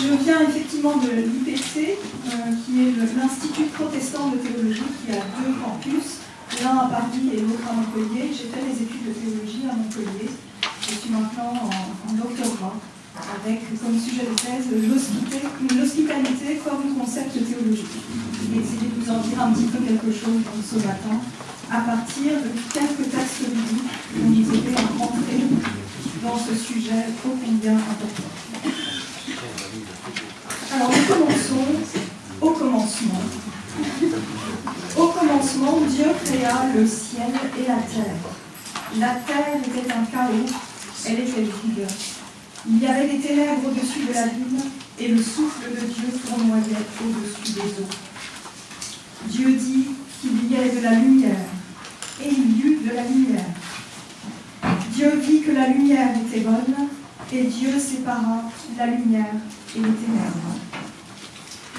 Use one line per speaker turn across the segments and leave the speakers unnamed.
Je viens effectivement de l'IPC, euh, qui est l'Institut protestant de théologie, qui a deux campus, l'un à Paris et l'autre à Montpellier. J'ai fait des études de théologie à Montpellier. Je suis maintenant en, doctorat, avec comme sujet de thèse l'hospitalité comme concept théologique. Je vais essayer de vous en dire un petit peu quelque chose ce matin, à partir de quelques textes bibliques qui ont été rentrés dans ce sujet ô combien important. Alors nous commençons au commencement. Au commencement, Dieu créa le ciel et la terre. La terre était un chaos, elle était vide. Il y avait des ténèbres au-dessus de la lune et le souffle de Dieu tournoyait au-dessus des eaux. Dieu dit qu'il y ait de la lumière et il y eut de la lumière. Dieu vit que la lumière était bonne et Dieu sépara la lumière et les ténèbres.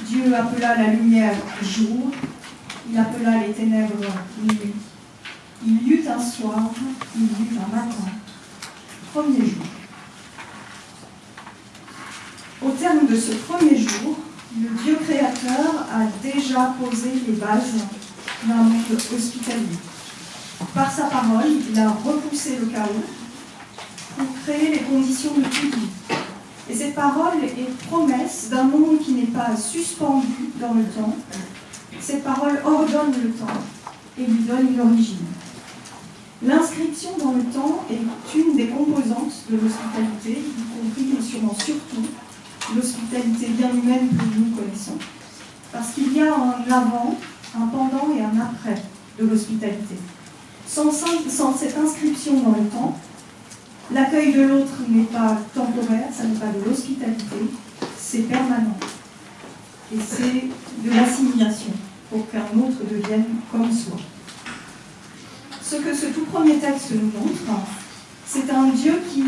Dieu appela la lumière jour, il appela les ténèbres nuit. Il y eut un soir, il y eut un matin, premier jour. Au terme de ce premier jour, le Dieu créateur a déjà posé les bases d'un monde hospitalier. Par sa parole, il a repoussé le chaos créer les conditions de toute vie. Et cette parole est promesse d'un monde qui n'est pas suspendu dans le temps. Cette parole ordonne le temps et lui donne une origine. L'inscription dans le temps est une des composantes de l'hospitalité, y compris et sûrement surtout l'hospitalité bien humaine que nous connaissons. Parce qu'il y a un avant, un pendant et un après de l'hospitalité. Sans cette inscription dans le temps, L'accueil de l'autre n'est pas temporaire, ça n'est pas de l'hospitalité, c'est permanent. Et c'est de l'assimilation pour qu'un autre devienne comme soi. Ce que ce tout premier texte nous montre, c'est un Dieu qui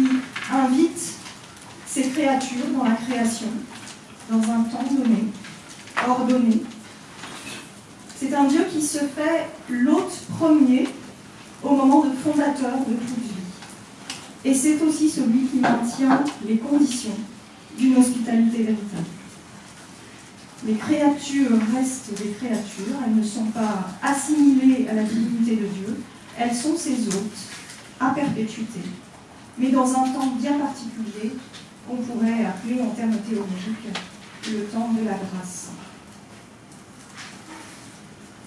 invite ses créatures dans la création, dans un temps donné, ordonné. C'est un Dieu qui se fait l'hôte premier au moment de fondateur de toute vie. Et c'est aussi celui qui maintient les conditions d'une hospitalité véritable. Les créatures restent des créatures, elles ne sont pas assimilées à la divinité de Dieu, elles sont ses hôtes, à perpétuité, mais dans un temps bien particulier qu'on pourrait appeler en termes théologiques le temps de la grâce.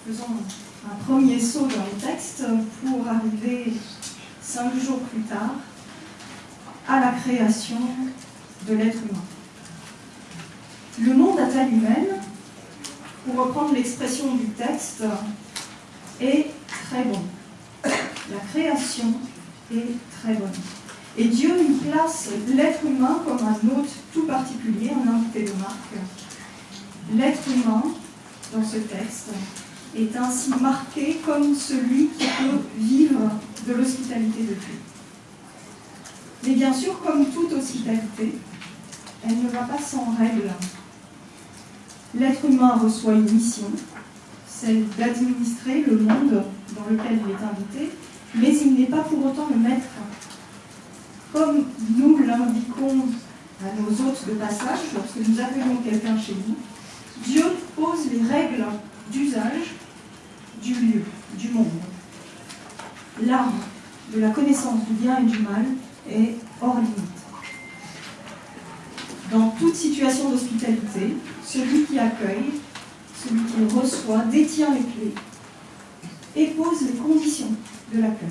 Faisons un premier saut dans le texte pour arriver cinq jours plus tard à la création de l'être humain. Le monde à taille humaine, pour reprendre l'expression du texte, est très bon. La création est très bonne. Et Dieu y place l'être humain comme un hôte tout particulier, un invité de marque. L'être humain, dans ce texte, est ainsi marqué comme celui qui peut vivre de l'hospitalité de Dieu. Mais bien sûr, comme toute hospitalité, elle ne va pas sans règle. L'être humain reçoit une mission, celle d'administrer le monde dans lequel il est invité, mais il n'est pas pour autant le maître. Comme nous l'indiquons à nos hôtes de passage, lorsque nous accueillons quelqu'un chez nous, Dieu pose les règles d'usage du lieu, du monde. L'arme de la connaissance du bien et du mal est hors limite. Dans toute situation d'hospitalité, celui qui accueille, celui qui reçoit, détient les clés et pose les conditions de l'accueil.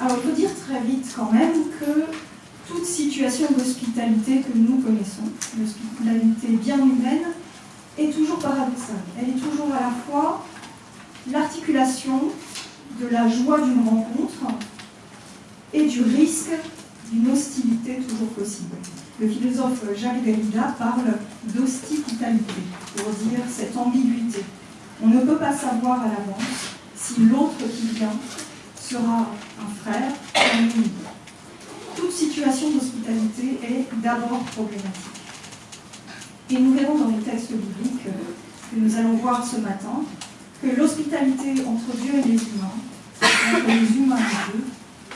Alors, il faut dire très vite quand même que toute situation d'hospitalité que nous connaissons, l'hospitalité bien humaine, est toujours paradoxale. Elle est toujours à la fois l'articulation de la joie d'une rencontre et du risque d'une hostilité toujours possible. Le philosophe Jacques Derrida parle d'hostilité pour dire cette ambiguïté. On ne peut pas savoir à l'avance si l'autre qui vient sera un frère ou un ennemi. Toute situation d'hospitalité est d'abord problématique. Et nous verrons dans les textes bibliques que nous allons voir ce matin que l'hospitalité entre Dieu et les humains, entre les humains et Dieu,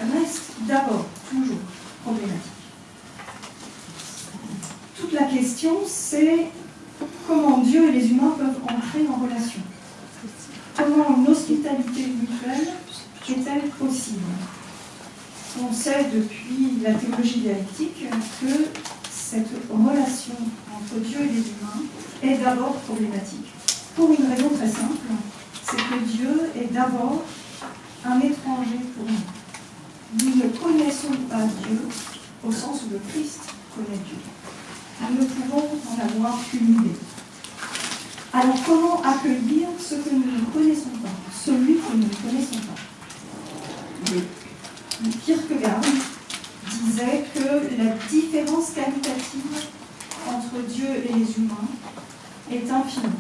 reste d'abord toujours problématique. Toute la question, c'est comment Dieu et les humains peuvent entrer en relation. Comment une hospitalité mutuelle est-elle possible? On sait depuis la théologie dialectique que cette relation entre Dieu et les humains est d'abord problématique. Pour une raison très simple, c'est que Dieu est d'abord un étranger pour nous. Nous ne connaissons pas Dieu au sens où le Christ connaît Dieu. Nous ne pouvons en avoir qu'une idée. Alors comment accueillir ce que nous ne connaissons pas, celui que nous ne connaissons pas? Kierkegaard disait que la différence qualitative entre Dieu et les humains est infinie.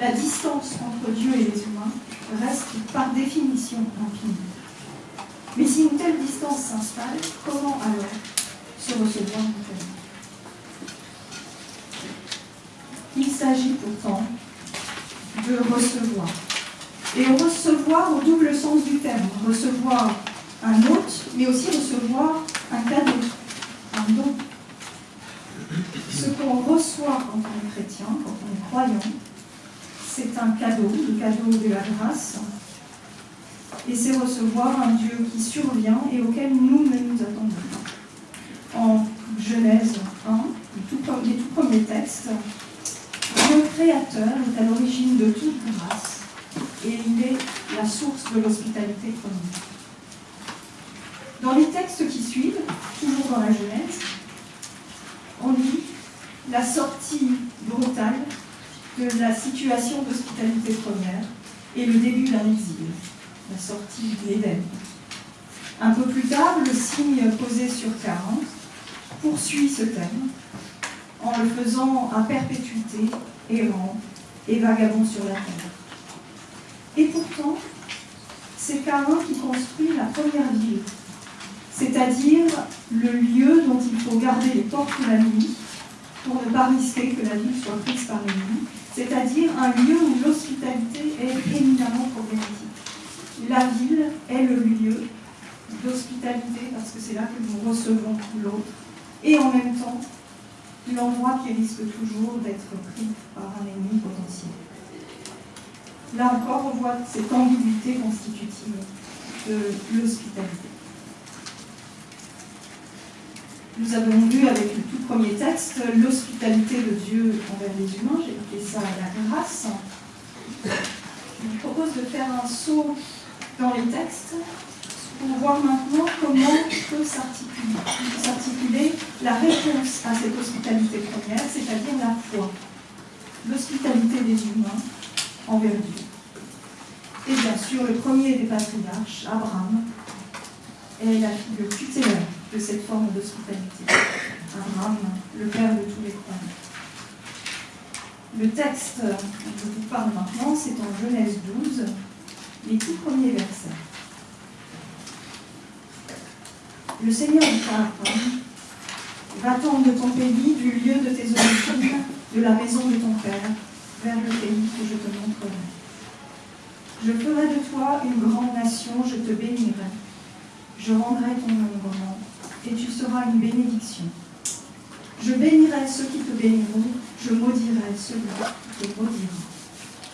La distance entre Dieu et les humains reste par définition infinie. Mais si une telle distance s'installe, comment alors se recevoir mutuellement Il s'agit pourtant de recevoir. Et recevoir au double sens du terme. Recevoir un hôte, mais aussi recevoir un cadeau, un don. Ce qu'on reçoit quand on est chrétien, quand on est croyant, c'est un cadeau, le cadeau de la grâce. Et c'est recevoir un Dieu qui survient et auquel nous ne nous attendons pas. En Genèse 1, les tout premiers textes, Dieu créateur est à l'origine de toute grâce et il est la source de l'hospitalité commune. Dans les textes qui suivent, toujours dans la Genèse, on lit la sortie brutale de la situation d'hospitalité première et le début d'un exil, la sortie de l'Éden. Un peu plus tard, le signe posé sur 40 poursuit ce thème en le faisant à perpétuité, errant et vagabond sur la terre. Et pourtant, c'est Cain qui construit la première ville, c'est-à-dire le lieu dont il faut garder les portes la nuit pour ne pas risquer que la ville soit prise par l'ennemi, c'est-à-dire un lieu où l'hospitalité est éminemment problématique. La ville est le lieu d'hospitalité parce que c'est là que nous recevons l'autre et en même temps l'endroit qui risque toujours d'être pris par un ennemi potentiel. Là encore, on voit cette ambiguïté constitutive de l'hospitalité. Nous avons vu avec le tout premier texte l'hospitalité de Dieu envers les humains, j'ai appelé ça la grâce. Je vous propose de faire un saut dans les textes pour voir maintenant comment peut s'articuler la réponse à cette hospitalité première, c'est-à-dire la foi, l'hospitalité des humains envers Dieu. Et bien sûr, le premier des patriarches, Abraham, est la figure tutélaire de cette forme d'hospitalité. Abraham, le père de tous les croyants. Le texte dont je vous parle maintenant, c'est en Genèse 12, les tout premiers versets. Le Seigneur dit va-t'en de ton pays, du lieu de tes origines, de la maison de ton père, vers le pays que je te montrerai. Je ferai de toi une grande nation, je te bénirai. Je rendrai ton nom grand, et tu seras une bénédiction. Je bénirai ceux qui te béniront, je maudirai ceux qui te maudiront.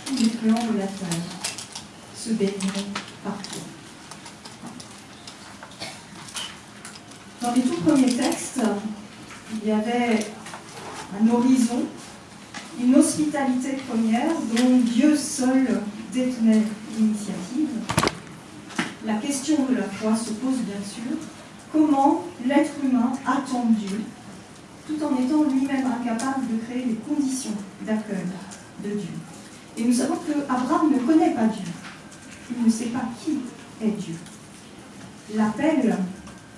Tous les clans de la terre se béniront par toi. Dans les tout premiers textes, il y avait un horizon, une hospitalité première dont Dieu seul détenait l'initiative. La question de la foi se pose bien sûr. Comment l'être humain attend Dieu tout en étant lui-même incapable de créer les conditions d'accueil de Dieu? Et nous savons que Abraham ne connaît pas Dieu. Il ne sait pas qui est Dieu. L'appel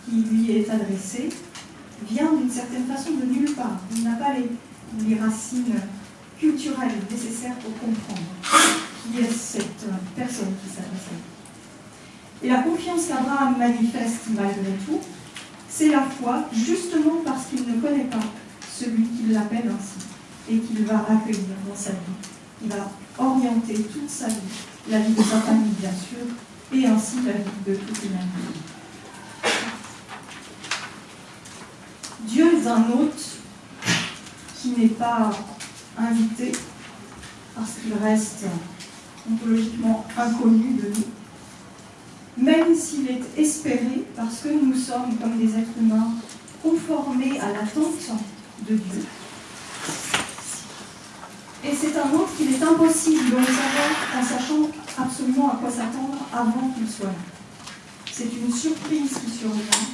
qui lui est adressé vient d'une certaine façon de nulle part. Il n'a pas les, racines culturelles nécessaires pour comprendre qui est cette personne qui s'adresse à lui. Et la confiance qu'Abraham manifeste malgré tout, c'est la foi, justement parce qu'il ne connaît pas celui qui l'appelle ainsi et qu'il va accueillir dans sa vie. Il va orienter toute sa vie, la vie de sa famille bien sûr, et ainsi la vie de toute l'humanité. Dieu est un hôte qui n'est pas invité parce qu'il reste ontologiquement inconnu de nous, même s'il est espéré parce que nous sommes, comme des êtres humains, conformés à l'attente de Dieu. Et c'est un autre qu'il est impossible de savoir en sachant absolument à quoi s'attendre avant qu'il soit là. C'est une surprise qui survient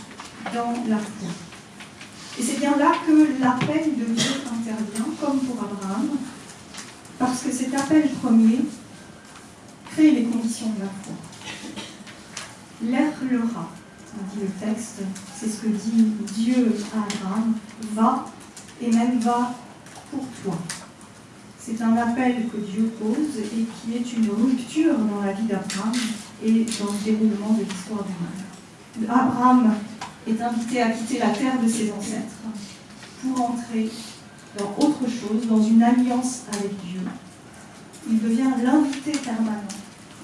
dans la foi. Et c'est bien là que l'appel de Dieu intervient, comme pour Abraham, parce que cet appel premier crée les conditions de la foi. L'air le rat, dit le texte, c'est ce que dit Dieu à Abraham, va et même va pour toi. C'est un appel que Dieu pose et qui est une rupture dans la vie d'Abraham et dans le déroulement de l'histoire du monde. Abraham est invité à quitter la terre de ses ancêtres pour entrer dans autre chose, dans une alliance avec Dieu. Il devient l'invité permanent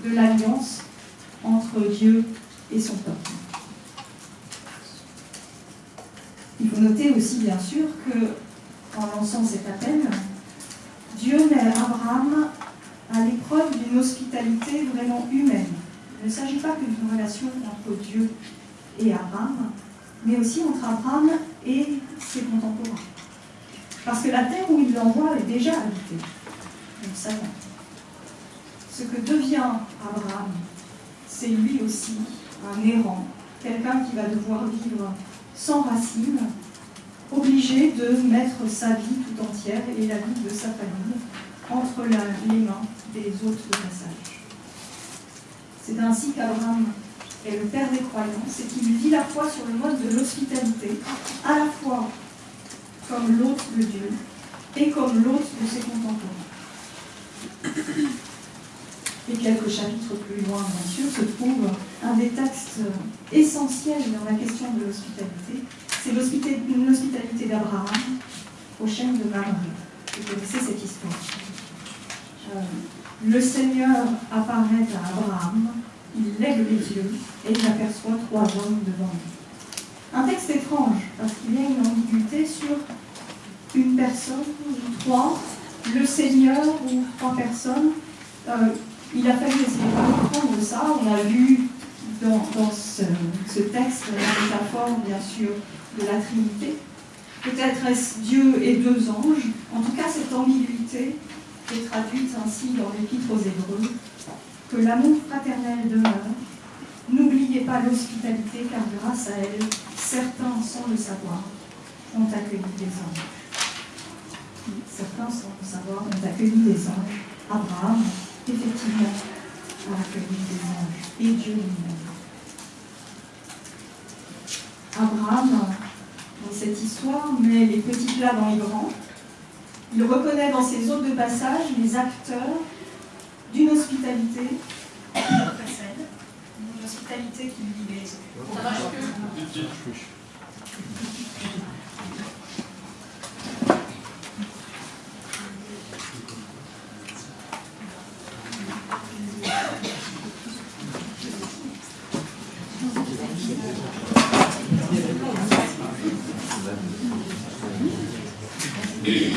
de l'alliance entre Dieu et son peuple. Il faut noter aussi, bien sûr, que en lançant cet appel, Dieu met Abraham à l'épreuve d'une hospitalité vraiment humaine. Il ne s'agit pas que d'une relation entre Dieu et Abraham, mais aussi entre Abraham et ses contemporains. Parce que la terre où il l'envoie est déjà habitée. Nous savons. Ce que devient Abraham, c'est lui aussi un errant, quelqu'un qui va devoir vivre sans racines, obligé de mettre sa vie tout entière et la vie de sa famille entre les mains des hôtes de. C'est ainsi qu'Abraham est le père des croyants, c'est qu'il vit la foi sur le mode de l'hospitalité, à la fois comme l'hôte de Dieu et comme l'hôte de ses contemporains. Et quelques chapitres plus loin, bien sûr, se trouve un des textes essentiels dans la question de l'hospitalité. C'est l'hospitalité d'Abraham au chêne de Mamré. Vous connaissez cette histoire. Euh, le Seigneur apparaît à Abraham il lève les yeux et il aperçoit trois hommes devant lui. Un texte étrange, parce qu'il y a une ambiguïté sur une personne ou trois, le Seigneur ou trois personnes. Euh, il a fallu essayer de comprendre ça. On a vu dans, ce, ce, texte la métaphore, bien sûr, de la Trinité. Peut-être est-ce Dieu et deux anges. En tout cas, cette ambiguïté est traduite ainsi dans l'Épître aux Hébreux que l'amour fraternel demeure. N'oubliez pas l'hospitalité, car grâce à elle, certains, sans le savoir, ont accueilli des anges. Certains, sans le savoir, ont accueilli des anges. Abraham, effectivement, a accueilli des anges, et Dieu lui-même. Abraham, dans cette histoire, met les petits plats dans les grands. Il reconnaît dans ses hôtes de passage les acteurs d'une hospitalité qui le précède, une hospitalité qui lui libère. Ça marche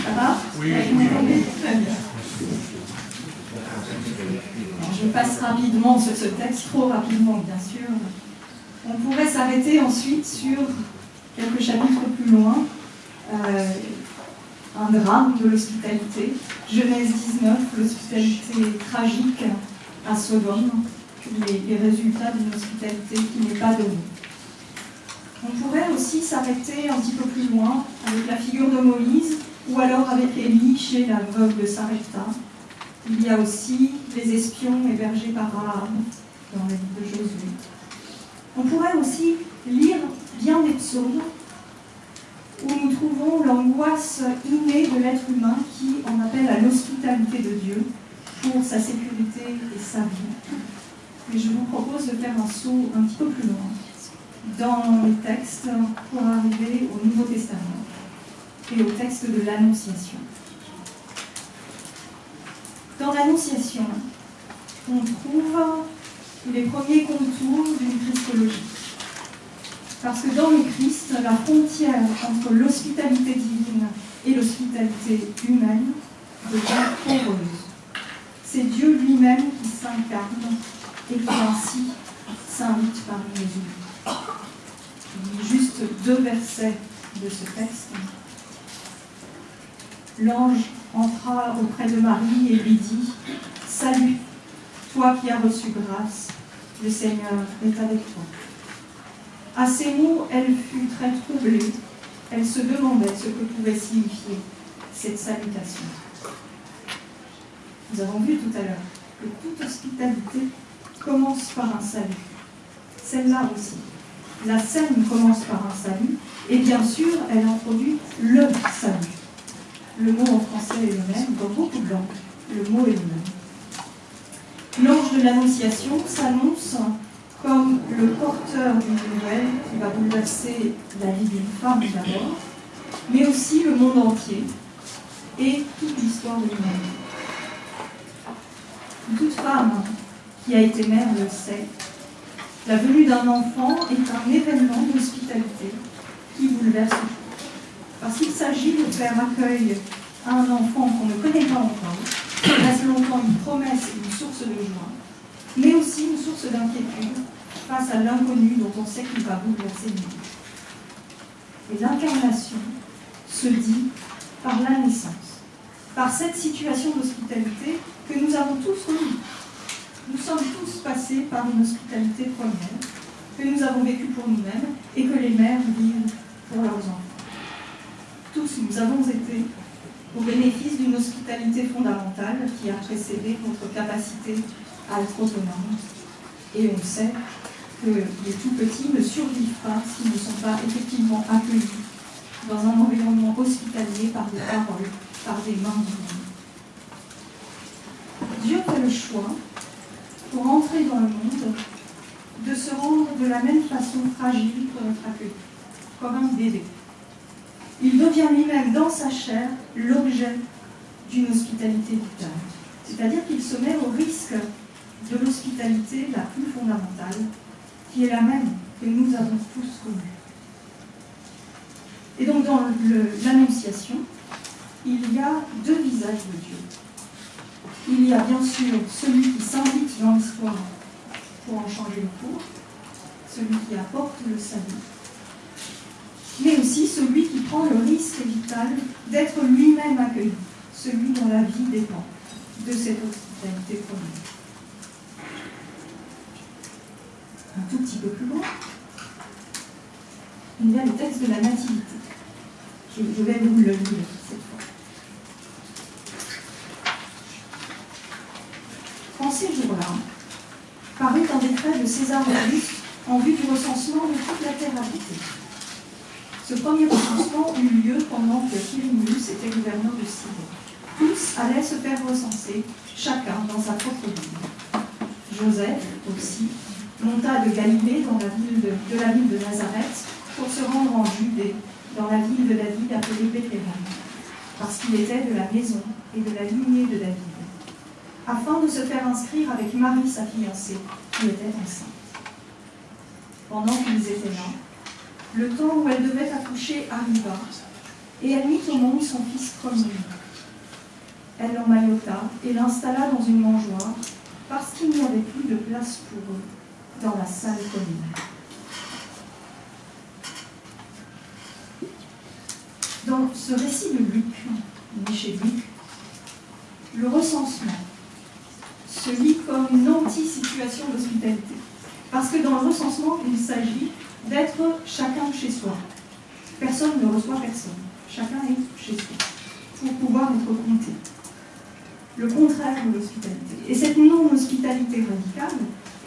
Ça va Oui, oui. Très bien je passe rapidement sur ce texte, trop rapidement bien sûr. On s'arrêter ensuite sur quelques chapitres plus loin, euh, un drame de l'hospitalité, Genèse 19, l'hospitalité tragique à Sodome, les, les résultats d'une hospitalité qui n'est pas donnée. On pourrait aussi s'arrêter un petit peu plus loin avec la figure de Moïse, ou alors avec Élie chez la veuve de Sarepta, il y a aussi les espions hébergés par Rahab dans la vie de Josué. On pourrait aussi lire bien des psaumes où nous trouvons l'angoisse innée de l'être humain qui en appelle à l'hospitalité de Dieu pour sa sécurité et sa vie. Et je vous propose de faire un saut un petit peu plus loin dans les textes pour arriver au Nouveau Testament et au texte de l'Annonciation. Dans l'Annonciation, on trouve les premiers contours d'une Christologie. Parce que dans le Christ, la frontière entre l'hospitalité divine et l'hospitalité humaine devient poreuse. c'est Dieu lui-même qui s'incarne et qui ainsi s'invite parmi les humains. Juste deux versets de ce texte. L'ange entra auprès de Marie et lui dit Salut, toi qui as reçu grâce, le Seigneur est avec toi. À ces mots, elle fut très troublée. Elle se demandait ce que pouvait signifier cette salutation. Nous avons vu tout à l'heure que toute hospitalité commence par un salut. Celle-là aussi. La scène commence par un salut, et bien sûr, elle introduit le salut. Le mot en français est le même, dans beaucoup de langues, le mot est le même. De l'Annonciation s'annonce comme le porteur d'une nouvelle qui va bouleverser la vie d'une femme d'abord, mais aussi le monde entier et toute l'histoire de l'humanité. Toute femme qui a été mère le sait, la venue d'un enfant est un événement d'hospitalité qui bouleverse tout. Parce qu'il s'agit de faire accueil à un enfant qu'on ne connaît pas encore, qui reste longtemps une promesse et une source de joie, mais aussi une source d'inquiétude face à l'inconnu dont on sait qu'il va bouleverser le monde. Et l'incarnation se dit par la naissance, par cette situation d'hospitalité que nous avons tous connue. Nous sommes tous passés par une hospitalité première, que nous avons vécue pour nous-mêmes et que les mères vivent pour leurs enfants. Tous, nous avons été au bénéfice d'une hospitalité fondamentale qui a précédé notre capacité à être autonome. Et on sait que les tout petits ne survivent pas s'ils ne sont pas effectivement accueillis dans un environnement hospitalier par des paroles, par des mains divines. Dieu fait le choix, pour entrer dans le monde, de se rendre de la même façon fragile pour être accueilli, comme un bébé. Il devient lui-même dans sa chair l'objet d'une hospitalité vitale. C'est-à-dire qu'il se met au risque de l'hospitalité la plus fondamentale, qui est la même que nous avons tous connue. Et donc dans l'Annonciation, il y a deux visages de Dieu. Il y a bien sûr celui qui s'invite dans l'histoire pour en changer le cours, celui qui apporte le salut, mais aussi celui qui prend le risque vital d'être lui-même accueilli, celui dont la vie dépend de cette hospitalité première. Un tout petit peu plus loin, il y a le texte de la Nativité. Je vais vous le lire cette fois. En ces jours-là, parut un décret de César Auguste en vue du recensement de toute la terre habitée. Ce premier recensement eut lieu pendant que Quirinius était gouverneur de Syrie. Tous allaient se faire recenser, chacun dans sa propre ville. Joseph aussi monta de Galilée dans la ville de, la ville de Nazareth pour se rendre en Judée, dans la ville de David appelée Bethléem, parce qu'il était de la maison et de la lignée de David, afin de se faire inscrire avec Marie, sa fiancée, qui était enceinte. Pendant qu'ils étaient là, le temps où elle devait accoucher arriva, et elle mit au monde son fils premier. Elle l'emmaillota et l'installa dans une mangeoire, parce qu'il n'y avait plus de place pour eux dans la salle commune. Dans ce récit de Luc, Luc, le recensement se lit comme une anti-situation d'hospitalité. Parce que dans le recensement, il s'agit d'être chacun chez soi. Personne ne reçoit personne. Chacun est chez soi pour pouvoir être compté. Le contraire de l'hospitalité. Et cette non-hospitalité radicale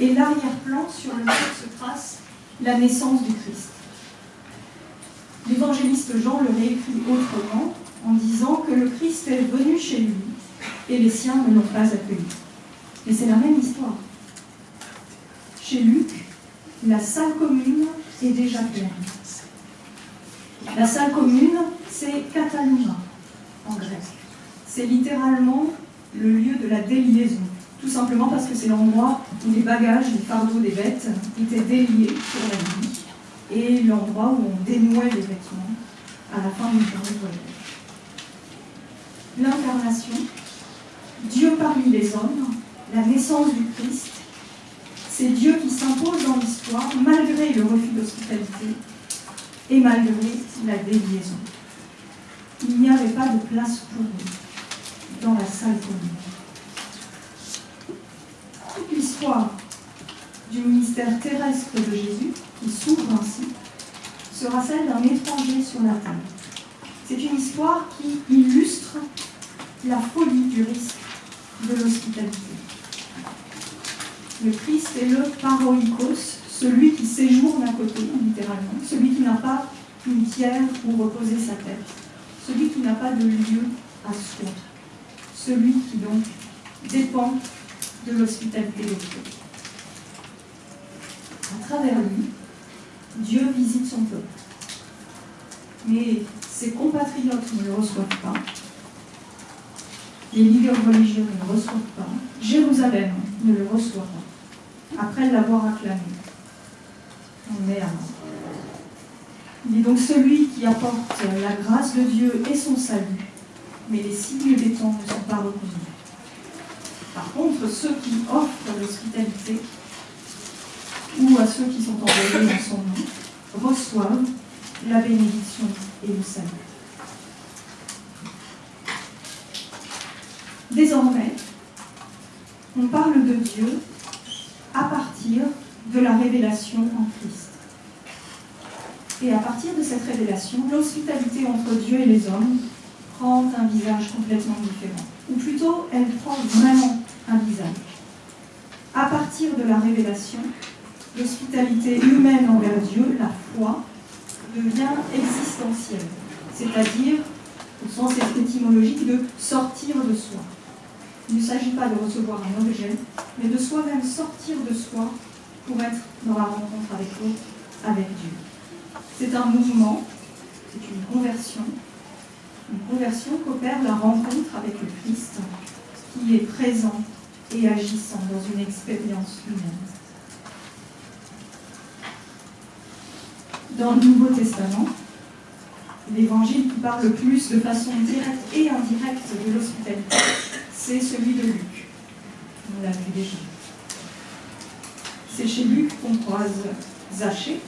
est l'arrière-plan sur lequel se trace la naissance du Christ. L'évangéliste Jean le réécrit autrement en disant que le Christ est venu chez lui et les siens ne l'ont pas accueilli. Mais c'est la même histoire. Chez Luc, la salle commune est déjà pleine. La salle commune, c'est Catalina en grec. C'est littéralement le lieu de la déliaison. Tout simplement parce que c'est l'endroit où les bagages, les fardeaux des bêtes étaient déliés sur la vie et l'endroit où on dénouait les vêtements à la fin d'une journée de voyage. L'incarnation Dieu parmi les hommes, la naissance du Christ, c'est Dieu qui s'impose dans l'histoire malgré le refus d'hospitalité et malgré la déliaison. Il n'y avait pas de place pour eux dans la salle commune. Toute l'histoire du ministère terrestre de Jésus, qui s'ouvre ainsi, sera celle d'un étranger sur la terre. C'est une histoire qui illustre la folie du risque de l'hospitalité. Le Christ est le paroïkos, celui qui séjourne à côté, littéralement, celui qui n'a pas une pierre où reposer sa tête, celui qui n'a pas de lieu à soi, celui qui donc dépend de l'hospitalité de Dieu. À travers lui, Dieu visite son peuple. Mais ses compatriotes ne le reçoivent pas. Les leaders religieux ne le reçoivent pas. Jérusalem ne le reçoit pas. Après l'avoir acclamé. On est à Il est donc celui qui apporte la grâce de Dieu et son salut, mais les signes des temps ne sont pas reconnus. Par contre, ceux qui offrent l'hospitalité, ou à ceux qui sont envoyés en son nom, reçoivent la bénédiction et le salut. Désormais, on parle de Dieu à partir de la révélation en Christ. Et à partir de cette révélation, l'hospitalité entre Dieu et les hommes prend un visage complètement différent. Ou plutôt, elle prend vraiment un visage. À partir de la révélation, l'hospitalité humaine envers Dieu, la foi, devient existentielle, c'est-à-dire, au sens étymologique, de sortir de soi. Il ne s'agit pas de recevoir un objet, mais de soi-même sortir de soi pour être dans la rencontre avec l'autre, avec Dieu. C'est un mouvement, c'est une conversion, une conversion qu'opère la rencontre avec le Christ, qui est présent et agissant dans une expérience humaine. Dans le Nouveau Testament, l'évangile qui parle le plus de façon directe et indirecte de l'hospitalité, c'est celui de Luc. On l'a vu déjà. C'est chez Luc qu'on croise Zachée,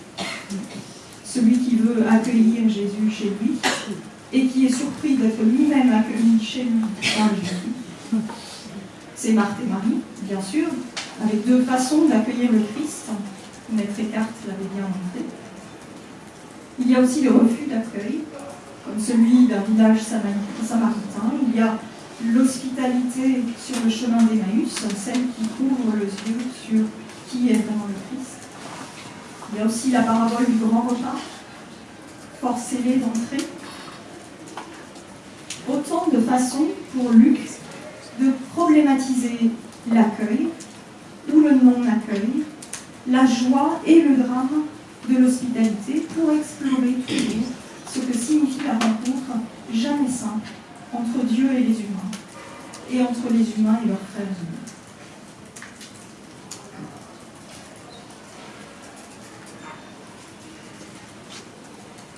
celui qui veut accueillir Jésus chez lui et qui est surpris d'être lui-même accueilli chez lui par Jésus. C'est Marthe et Marie, bien sûr, avec deux façons d'accueillir le Christ. Maître Eckhart l'avait bien montré. Il y a aussi le refus d'accueil, comme celui d'un village samaritain. Il y a l'hospitalité sur le chemin d'Emmaüs, celle qui couvre les yeux sur qui est vraiment le Christ. Il y a aussi la parabole du grand repas, forcez-les d'entrer. Autant de façons pour Luc de problématiser l'accueil ou le non-accueil, la joie et le drame de l'hospitalité pour explorer toujours ce que signifie la rencontre jamais simple entre Dieu et les humains, et entre les humains et leurs frères humains.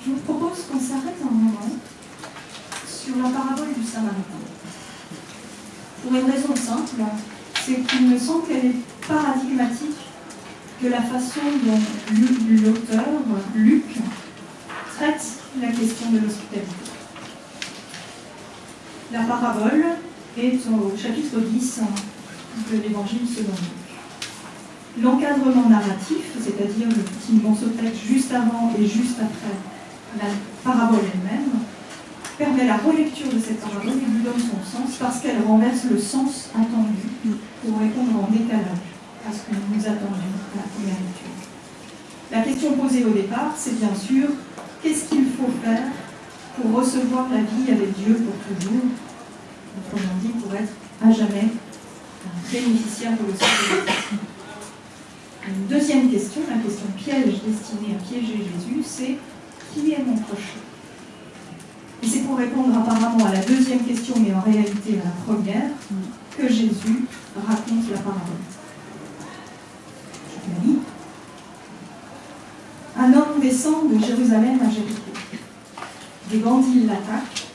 Je vous propose qu'on s'arrête un moment sur la parabole du Samaritain. Pour une raison simple, c'est qu'il me semble qu'elle est paradigmatique de la façon dont l'auteur, Luc, traite la question de l'hospitalité. La parabole est au chapitre 10 de l'évangile selon Luc. L'encadrement narratif, c'est-à-dire le petit morceau de texte juste avant et juste après la parabole elle-même, permet la relecture de cette parabole et lui donne son parce qu'elle renverse le sens attendu pour répondre en décalage à ce que nous attendions à la première lecture. La question posée au départ, c'est bien sûr qu'est-ce qu'il faut faire pour recevoir la vie avec Dieu pour toujours, autrement dit pour être à jamais bénéficiaire de l'hospitalité. Une deuxième question, la question piège destinée à piéger Jésus, c'est qui est mon prochain? Et c'est pour répondre apparemment à la deuxième question, mais en réalité à la première, que Jésus raconte la parabole. Un homme descend de Jérusalem à Jéricho. Des bandits l'attaquent,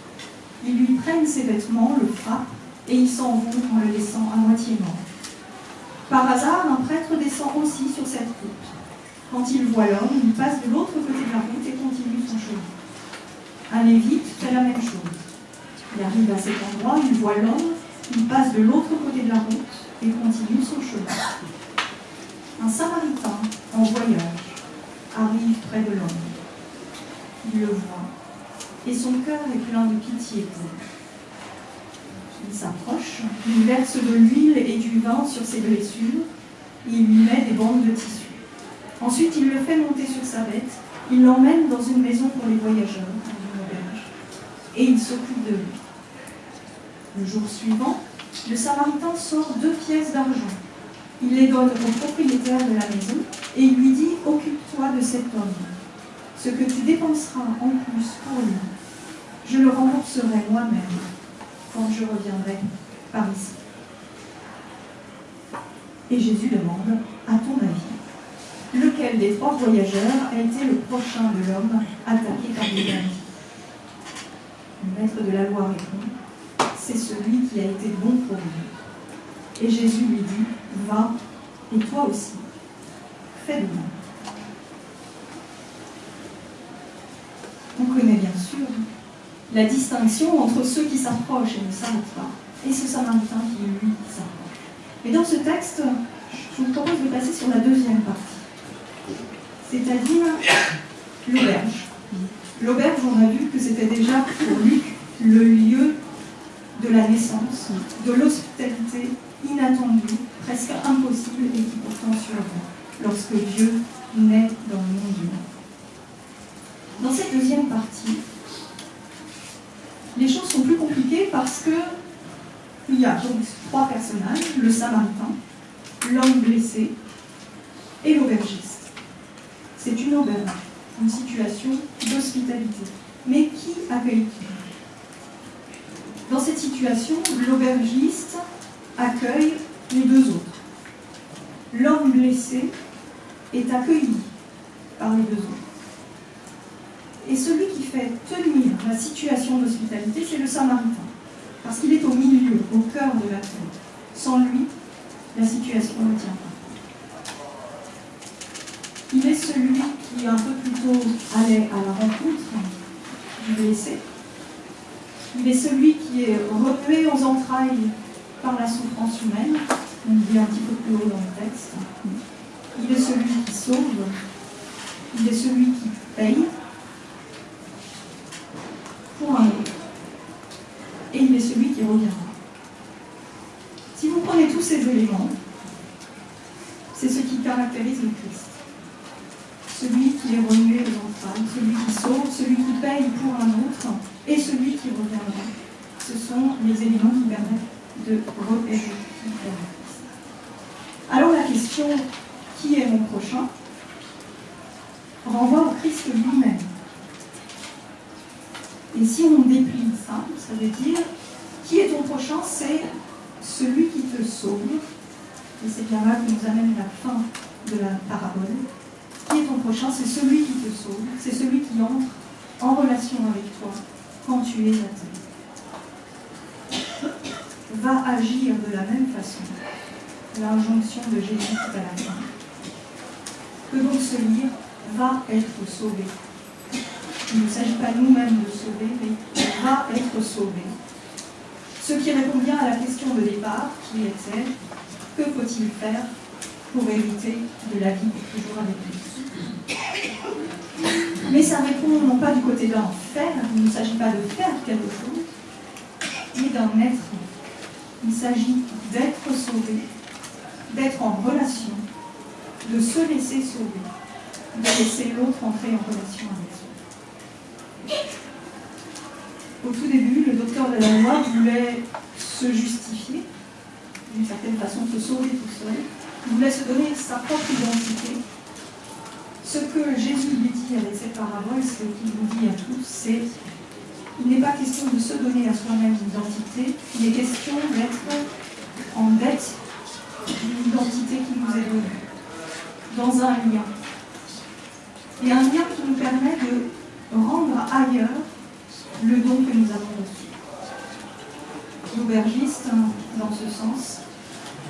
ils lui prennent ses vêtements, le frappent et ils s'en vont en le laissant à moitié mort. Par hasard, un prêtre descend aussi sur cette route. Quand il voit l'homme, il passe de l'autre côté de la route et continue son chemin. Un lévite fait la même chose. Il arrive à cet endroit, il voit l'homme, il passe de l'autre côté de la route et continue son chemin. Un samaritain en voyage arrive près de l'homme. Il le voit et son cœur est plein de pitié pour lui. Il s'approche, il verse de l'huile et du vin sur ses blessures, et il lui met des bandes de tissu. Ensuite, il le fait monter sur sa bête, il l'emmène dans une maison pour les voyageurs, et il s'occupe de lui. Le jour suivant, le Samaritain sort deux pièces d'argent. Il les donne au propriétaire de la maison et il lui dit Occupe-toi de cet homme. Ce que tu dépenseras en plus pour lui, je le rembourserai moi-même quand je reviendrai par ici. Et Jésus demande, à ton avis, lequel des trois voyageurs a été le prochain de l'homme attaqué par des bandits Le maître de la loi répond, c'est celui qui a été bon pour lui. Et Jésus lui dit, va, et toi aussi, fais de même. On connaît bien sûr la distinction entre ceux qui s'approchent et ne s'arrêtent pas, et ce samaritain qui, lui, s'approche. Mais dans ce texte, je vous propose de passer sur la deuxième partie, c'est-à-dire l'auberge. L'auberge, on a vu que c'était déjà pour Luc le lieu de la naissance, de l'hospitalité inattendue, presque impossible et qui pourtant survient lorsque Dieu naît dans le monde humain. Dans cette deuxième partie, les choses sont plus compliquées parce que il y a donc trois personnages, le samaritain, l'homme blessé et l'aubergiste. C'est une auberge, une situation d'hospitalité. Mais qui accueille qui Dans cette situation, l'aubergiste accueille les deux autres. L'homme blessé est accueilli par les deux autres. Et celui qui fait tenir la situation d'hospitalité, c'est le samaritain. Parce qu'il est au milieu, au cœur de la terre. Sans lui, la situation ne tient pas. Il est celui qui un peu plus tôt allait à la rencontre du blessé. Il est celui qui est remué aux entrailles par la souffrance humaine. On dit un petit peu plus haut dans le texte. Il est celui qui sauve. Il est celui qui paye un autre. Et il est celui qui reviendra. Si vous prenez tous ces éléments, c'est ce qui caractérise le Christ. Celui qui est remué aux entrailles, celui qui sauve, celui qui paye pour un autre, et celui qui reviendra. Ce sont les éléments qui permettent de repérer qui est le Christ. Alors la question qui est mon prochain renvoie au Christ lui-même. Et si on déplie ça, ça veut dire qui est ton prochain C'est celui qui te sauve. Et c'est bien là que nous amène la fin de la parabole. Qui est ton prochain C'est celui qui te sauve. C'est celui qui entre en relation avec toi quand tu es à terre. Va agir de la même façon. L'injonction de Jésus tout à la fin. Que donc se lire va être sauvé. Il ne s'agit pas nous-mêmes de sauver, mais il va être sauvé. Ce qui répond bien à la de départ, qui était que faut-il faire pour hériter de la vie toujours avec lui? Mais ça répond non pas du côté d'un faire, il ne s'agit pas de faire quelque chose, mais d'un être. Il s'agit d'être sauvé, d'être en relation, de se laisser sauver, de laisser l'autre entrer en relation avec soi. Au tout début, le docteur de la loi voulait se justifier, d'une certaine façon se sauver tout seul, voulait se donner sa propre identité. Ce que Jésus lui dit avec cette parabole, ce qu'il nous dit à tous, c'est il n'est pas question de se donner à soi-même une identité, il est question d'être en dette d'une identité qui nous est donnée, dans un lien. Et un lien qui nous permet de rendre ailleurs le don que nous avons reçu. L'aubergiste dans ce sens.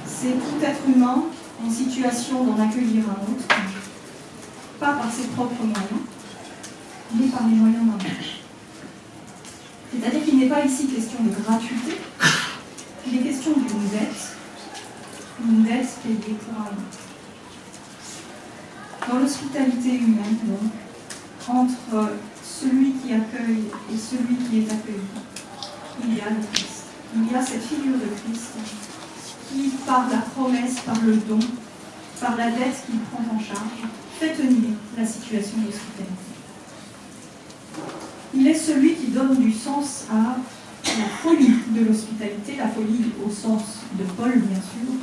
C'est tout être humain en situation d'en accueillir un autre, pas par ses propres moyens, mais par les moyens d'un autre. C'est-à-dire qu'il n'est pas ici question de gratuité, il est question d'une dette, une dette payée pour un autre. Dans l'hospitalité humaine, donc, entre celui qui accueille et celui qui est accueilli, il y a le Christ. Il y a cette figure de Christ qui, par la promesse, par le don, par la dette qu'il prend en charge, fait tenir la situation d'hospitalité. Il est celui qui donne du sens à la folie de l'hospitalité, la folie au sens de Paul bien sûr,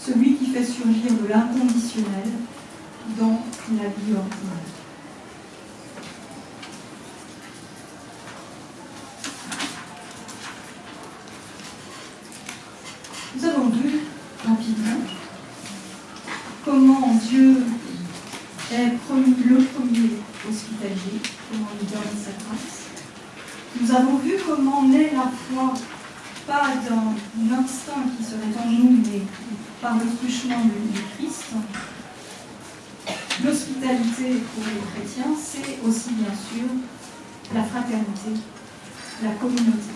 celui qui fait surgir de l'inconditionnel dans la vie ordinaire. Nous avons vu rapidement comment Dieu est le premier hospitalier, comment il donne sa grâce. Nous avons vu comment naît la foi, pas d'un instinct qui serait en nous, mais par le truchement du Christ. L'hospitalité pour les chrétiens, c'est la fraternité, la communauté.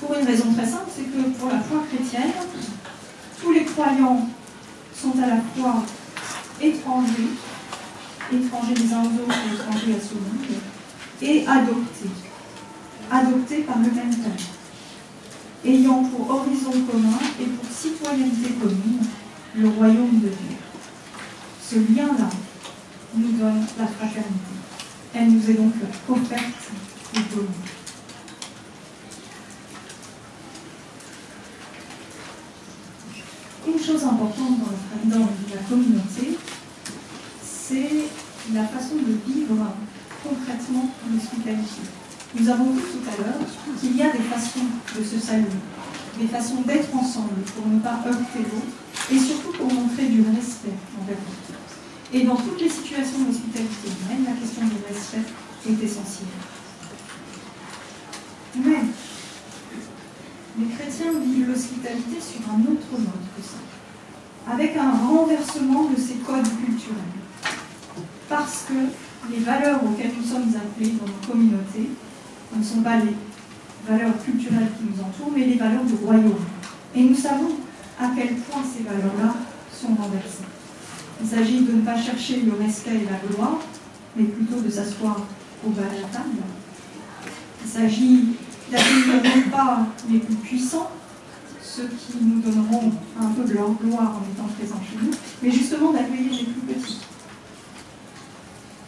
Pour une raison très simple, c'est que pour la foi chrétienne, tous les croyants sont à la fois étrangers, étrangers les uns aux autres étrangers à ce monde, et adoptés, adoptés par le même Père, ayant pour horizon commun et pour citoyenneté commune le royaume de Dieu. Ce lien-là nous donne la fraternité. Elle nous est donc offerte et donnée. Une chose importante dans, la communauté, c'est la façon de vivre concrètement l'hospitalité. Nous avons vu tout à l'heure qu'il y a des façons de se saluer, des façons d'être ensemble pour ne pas heurter l'autre et surtout pour montrer du respect envers l'autre. Et dans toutes les situations d'hospitalité humaine, la question du respect est essentielle. Mais les chrétiens vivent l'hospitalité sur un autre mode que ça, avec un renversement de ces codes culturels. Parce que les valeurs auxquelles nous sommes appelés dans nos communautés ne sont pas les valeurs culturelles qui nous entourent, mais les valeurs du royaume. Et nous savons à quel point ces valeurs-là sont renversées. Il s'agit de ne pas chercher le respect et la gloire, mais plutôt de s'asseoir au bas de la table. Il s'agit d'accueillir non pas les plus puissants, ceux qui nous donneront un peu de leur gloire en étant présents chez nous, mais justement d'accueillir les plus petits.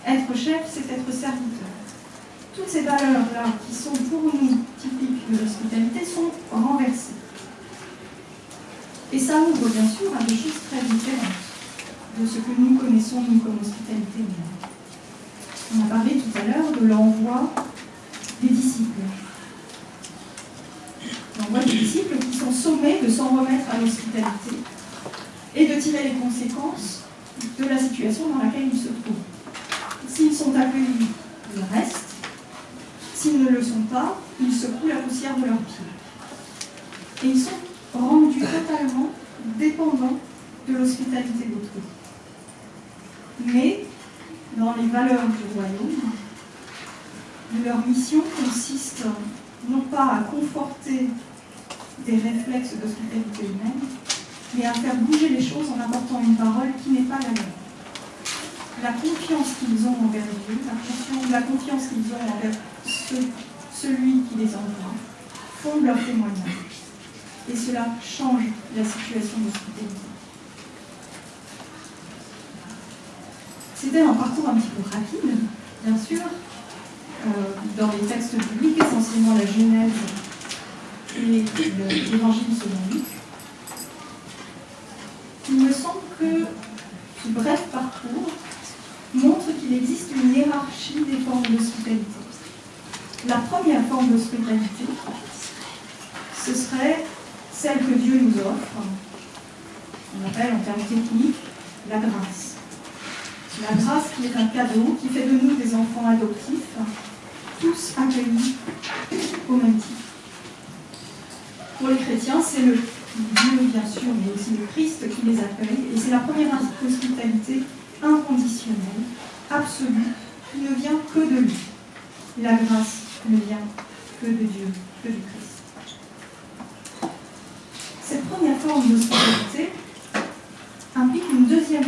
Être chef, c'est être serviteur. Toutes ces valeurs-là, qui sont pour nous typiques de l'hospitalité, sont renversées. Et ça ouvre bien sûr à des choses très différentes de ce que nous connaissons, nous, comme hospitalité. On a parlé tout à l'heure de l'envoi des disciples. L'envoi des disciples qui sont sommés de s'en remettre à l'hospitalité et de tirer les conséquences de la situation dans laquelle ils se trouvent. S'ils sont accueillis, ils restent. S'ils ne le sont pas, ils secouent la poussière de leurs pieds. Et ils sont rendus totalement dépendants de l'hospitalité d'autrui. Mais, dans les valeurs du royaume, leur mission consiste non pas à conforter des réflexes d'hospitalité humaine, mais à faire bouger les choses en apportant une parole qui n'est pas la leur. La confiance qu'ils ont envers Dieu, la confiance, qu'ils ont envers celui qui les envoie, fonde leur témoignage. Et cela change la situation d'hospitalité. C'était un parcours un petit peu rapide, bien sûr, euh, dans les textes bibliques, essentiellement la Genèse et l'Évangile selon Luc. Il me semble que ce bref parcours montre qu'il existe une hiérarchie des formes d'hospitalité. La première forme d'hospitalité, ce serait celle que Dieu nous offre, on appelle en termes techniques la grâce. La grâce qui est un cadeau, qui fait de nous des enfants adoptifs, tous accueillis au même titre. Pour les chrétiens, c'est le Dieu, bien sûr, mais aussi le Christ qui les accueille. Et c'est la première hospitalité inconditionnelle, absolue, qui ne vient que de lui. La grâce ne vient que de Dieu, que du Christ. Cette première forme d'hospitalité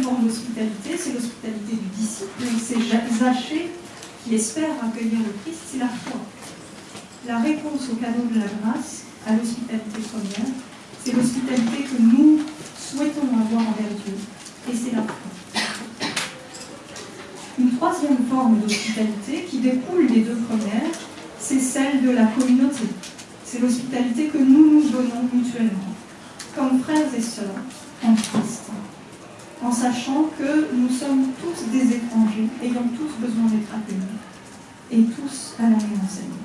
forme d'hospitalité, c'est l'hospitalité du disciple, c'est Zachée qui espère accueillir le Christ, c'est la foi. La réponse au cadeau de la grâce, à l'hospitalité première, c'est l'hospitalité que nous souhaitons avoir envers Dieu, et c'est la foi. Une troisième forme d'hospitalité qui découle des deux premières, c'est celle de la communauté. C'est l'hospitalité que nous nous donnons mutuellement, comme frères et sœurs en Christ, en sachant que nous sommes tous des étrangers, ayant tous besoin d'être accueillis, et tous à la même enseigne.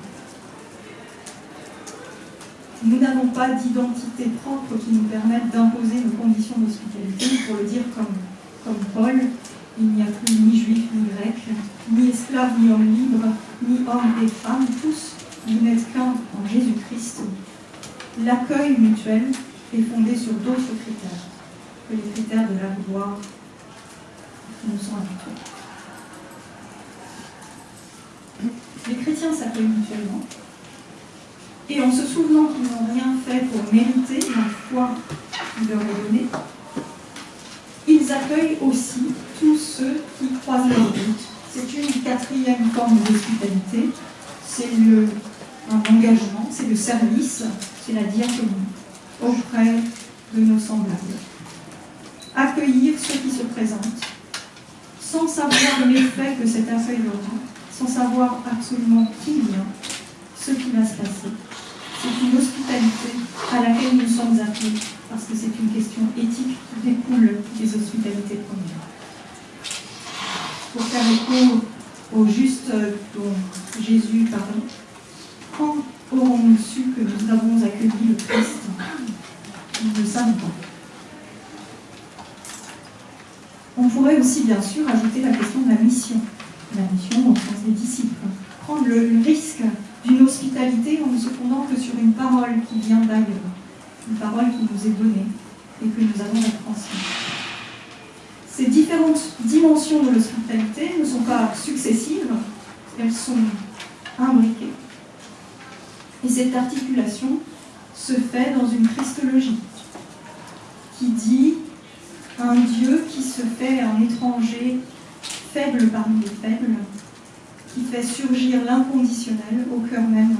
Nous n'avons pas d'identité propre qui nous permette d'imposer nos conditions d'hospitalité. Pour le dire comme, comme Paul, il n'y a plus ni juif ni grec, ni esclave ni homme libre, ni homme et femme, tous, vous n'êtes qu'un en Jésus-Christ. L'accueil mutuel est fondé sur d'autres critères que les critères de la gloire qui nous sont habitués. Les chrétiens s'accueillent mutuellement, et en se souvenant qu'ils n'ont rien fait pour mériter la foi qu'il leur est donnée, ils accueillent aussi tous ceux qui croisent leur route. C'est une quatrième forme d'hospitalité, c'est un engagement, c'est le service, c'est la diaconie auprès de nos semblables. Accueillir ceux qui se présentent, sans savoir l'effet que cet accueil aura, sans savoir absolument qui vient, ce qui va se passer c'est une hospitalité à laquelle nous sommes appelés, parce que c'est une question éthique qui découle des hospitalités premières. Pour faire écho au juste dont Jésus parlait, quand aurons-nous su que nous avons accueilli le Christ? Nous ne savons pas. On pourrait aussi, bien sûr, ajouter la question de la mission. La mission au sens des disciples. Prendre le risque d'une hospitalité en ne se fondant que sur une parole qui vient d'ailleurs, une parole qui nous est donnée et que nous avons transmise. Ces différentes dimensions de l'hospitalité ne sont pas successives, elles sont imbriquées. Et cette articulation se fait dans une christologie qui dit un Dieu qui se fait un étranger faible parmi les faibles, qui fait surgir l'inconditionnel au cœur même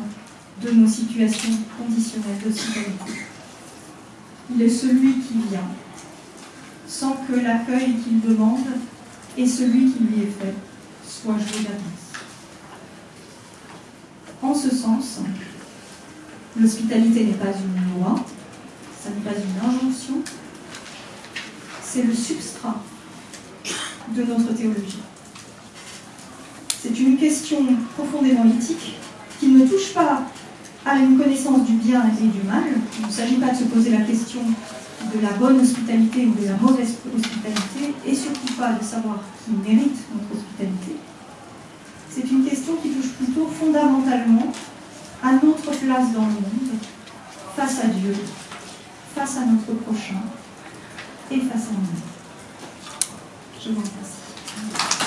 de nos situations conditionnelles d'hospitalité. Il est celui qui vient, sans que l'accueil qu'il demande et celui qui lui est fait soit joué d'avance. En ce sens, l'hospitalité n'est pas une loi, ça n'est pas une injonction, c'est le substrat de notre théologie. C'est une question profondément éthique qui ne touche pas à une connaissance du bien et du mal. Il ne s'agit pas de se poser la question de la bonne hospitalité ou de la mauvaise hospitalité, et surtout pas de savoir qui mérite notre hospitalité. C'est une question qui touche plutôt fondamentalement à notre place dans le monde, face à Dieu, face à notre prochain et face à nous. Je vous remercie.